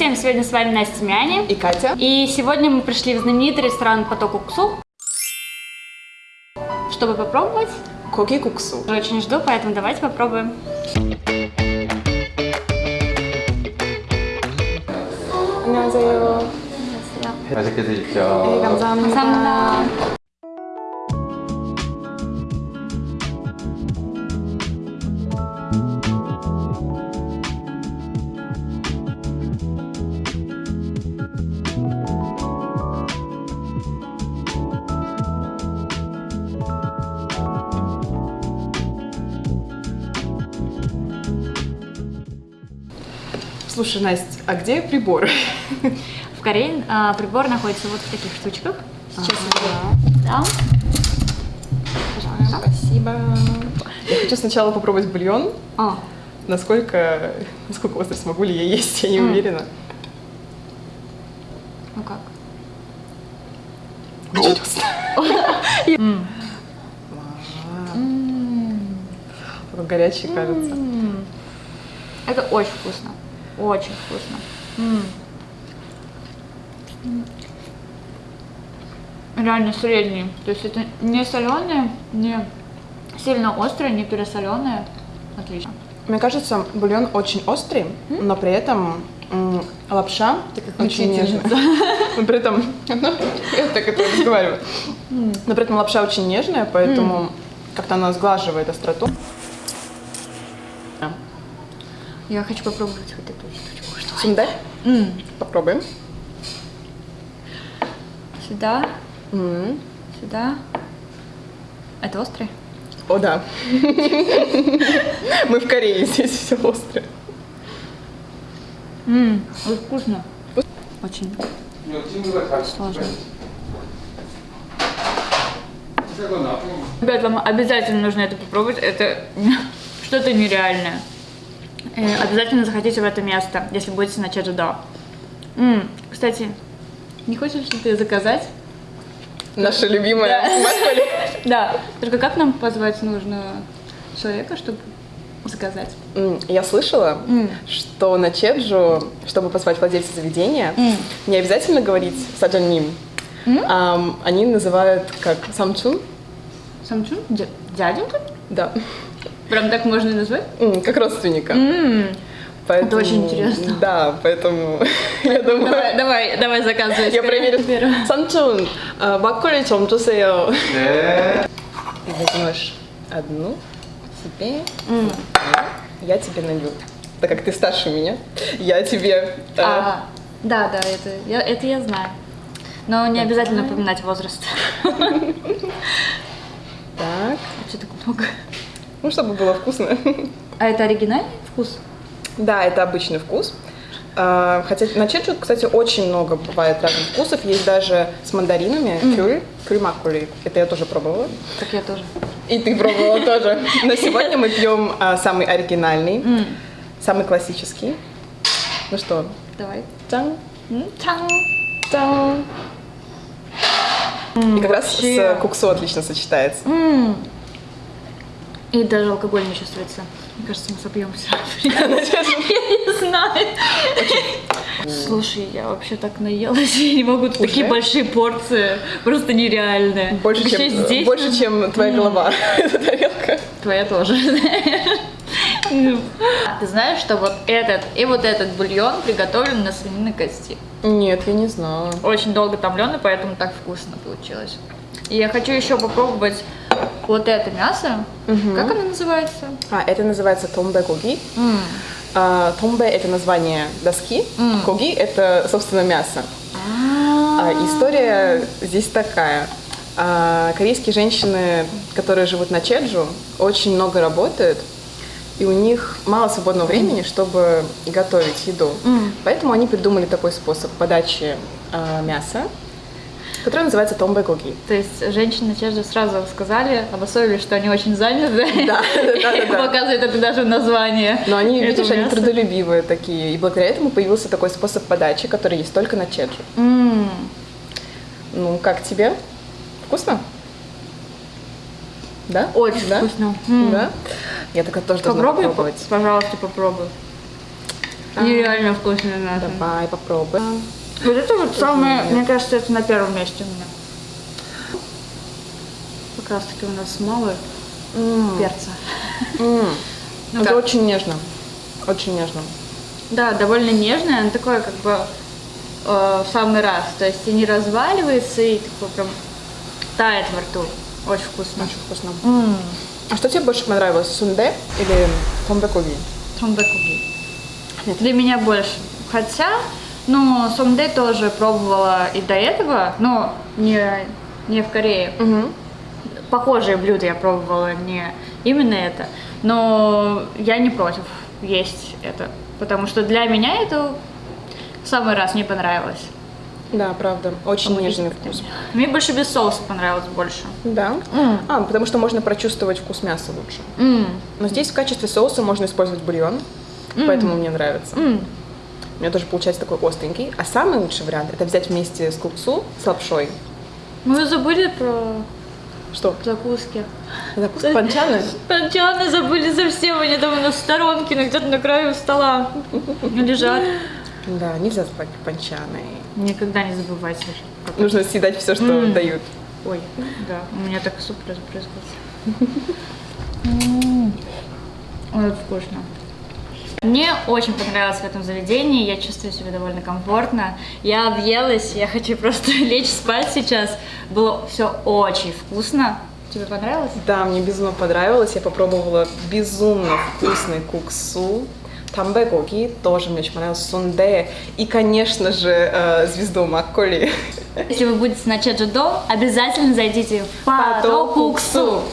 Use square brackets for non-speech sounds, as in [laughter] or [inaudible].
Всем сегодня с вами Настя Мяни. И Катя. И сегодня мы пришли в знаменитый ресторан Поток Уксу, чтобы попробовать. Коки куксу. Очень жду, поэтому давайте попробуем. 안녕하세요. 맛있게 네, 드십시오. 감사합니다. 감사합니다. Слушай, Настя, а где приборы? [laughs] В Корее а, прибор находится вот в таких штучках. Сейчас Ага. я дам. Пожалуйста. Спасибо. Я хочу сначала попробовать бульон. О, Насколько, насколько остро смогу ли я есть, я не уверена. ну как? [laughs] Горячий, кажется. Это очень вкусно. Очень вкусно. М. Реально средний. То есть это не соленое, не сильно острое, не пересоленое. Отлично. Мне кажется, бульон очень острый, но при этом м, лапша очень нежная. [laughs] Но при этом, ну, я так это разговариваю. Но при этом лапша очень нежная, поэтому как-то она сглаживает остроту. Я хочу попробовать вот эту штучку. Что? Сундай? М. Попробуем. Сюда, М. сюда. Это острый? О, да. Мы в Корее, здесь все острое. Ммм, очень вкусно. Очень сложно. Ребят, вам обязательно нужно это попробовать. Это [laughs] что-то нереальное. Э, Обязательно захотите в это место, если будете на Чеджудо. М, Кстати, не хочешь ли ты заказать? Наша любимая. Да. [laughs] Только как нам позвать нужно человека, чтобы заказать? Я слышала, что на Чеджу, чтобы позвать владельца заведения, не обязательно говорить саджаним. Они называют как самчун. Самчун? Дя- Дяденька? Да. Прям так можно назвать? Как родственника. Поэтому, Это очень интересно. Да, поэтому [laughs] я думаю... Давай, давай, давай заказывай. Я проверю. Самчун, э, баккули чем тусео. Ты э. возьмешь одну, тебе, я тебе налью. Так как ты старше меня, я тебе... Э, а, да, да, это я, это я знаю. Но не обязательно упоминать возраст. [laughs] Так. Вообще так много ну чтобы было вкусно. А это оригинальный вкус? Да, это обычный вкус. А, Хотя на чеджу, кстати, очень много бывает разных вкусов. Есть даже с мандаринами, кюль, кюль маккули. Это я тоже пробовала. Так я тоже. И ты пробовала тоже. Но сегодня мы пьем а, самый оригинальный, самый классический. Ну что, Давай. цан, М, Чан. цан. И как раз с куксо отлично сочетается. И даже алкоголь не чувствуется. Мне кажется, мы собьемся. [laughs] Я не знаю. Слушай, я вообще так наелась, [laughs] я не могу. Такие большие порции, просто нереальные. Больше, чем, здесь, больше, чем твоя голова, [laughs] эта тарелка. Твоя тоже. Ты знаешь, что вот этот и вот этот бульон приготовлен на свининой кости. Нет, я не знала. Очень долго томленый, поэтому так вкусно получилось. И я хочу еще попробовать вот это мясо. Как оно называется? А, это называется томбе гоги. А, Томбе – это название доски, коги – это, собственно, мясо. А, история здесь такая. А, корейские женщины, которые живут на Чеджу, очень много работают, и у них мало свободного времени, чтобы готовить еду. Поэтому они придумали такой способ подачи а, мяса, который называется томбе гоги. То есть женщины чаще сразу сказали, обособили, что они очень заняты. Да, да, да. Показывает это даже в названии. Но они, видишь, они трудолюбивые такие. И благодаря этому появился такой способ подачи, который есть только на Чеджу. М. Ну, как тебе? Вкусно? Да? Очень да? вкусно. Да? Я так тоже должна Попробуй, попробовать. пожалуйста, попробуй. Нереально вкусное мясо. Давай попробуем. Вот это вот самое, мне кажется, это на первом месте у меня. Как раз таки у нас мало М, перца. м. Ну Это как? очень нежно. Очень нежно. Да, довольно нежное, оно такое как бы э, в самый раз. То есть и не разваливается, и такой прям тает во рту. Очень вкусно. Очень вкусно. А что тебе больше понравилось, сунде или томбекоги? Сомдекуги. Для меня больше. Хотя, ну, сомде тоже пробовала и до этого, но не, не в Корее. Угу. Похожие блюда я пробовала, не именно это. Но я не против есть это. Потому что для меня это в самый раз мне понравилось. Да, правда. Очень Помогите нежный вкус. Мне больше без соуса понравилось больше. Да? А, потому что можно прочувствовать вкус мяса лучше. М, Но здесь в качестве соуса можно использовать бульон, поэтому мне нравится. м. У меня тоже получается такой остренький. А самый лучший вариант это взять вместе с куксу, с лапшой. Мы забыли про Что? закуски. Закуска панчаны? [laughs] Панчаны забыли совсем, они там в сторонке, но где-то на краю стола [laughs] лежат. Да, нельзя забывать панчаны. Никогда не забывайте. Нужно съедать все, что М. дают. Ой, да, у меня так суп разбрызгался. [laughs] Ой, вкусно. Мне очень понравилось в этом заведении, я чувствую себя довольно комфортно. Я объелась, я хочу просто [laughs] лечь спать сейчас. Было все очень вкусно. Тебе понравилось? Да, мне безумно понравилось. Я попробовала безумно вкусный куксу. Тамбекоги тоже мне очень понравилось. Сунде. И, конечно же, э, звезду Макколи. Если вы будете на Чеджудо, обязательно зайдите в Пато Куксу.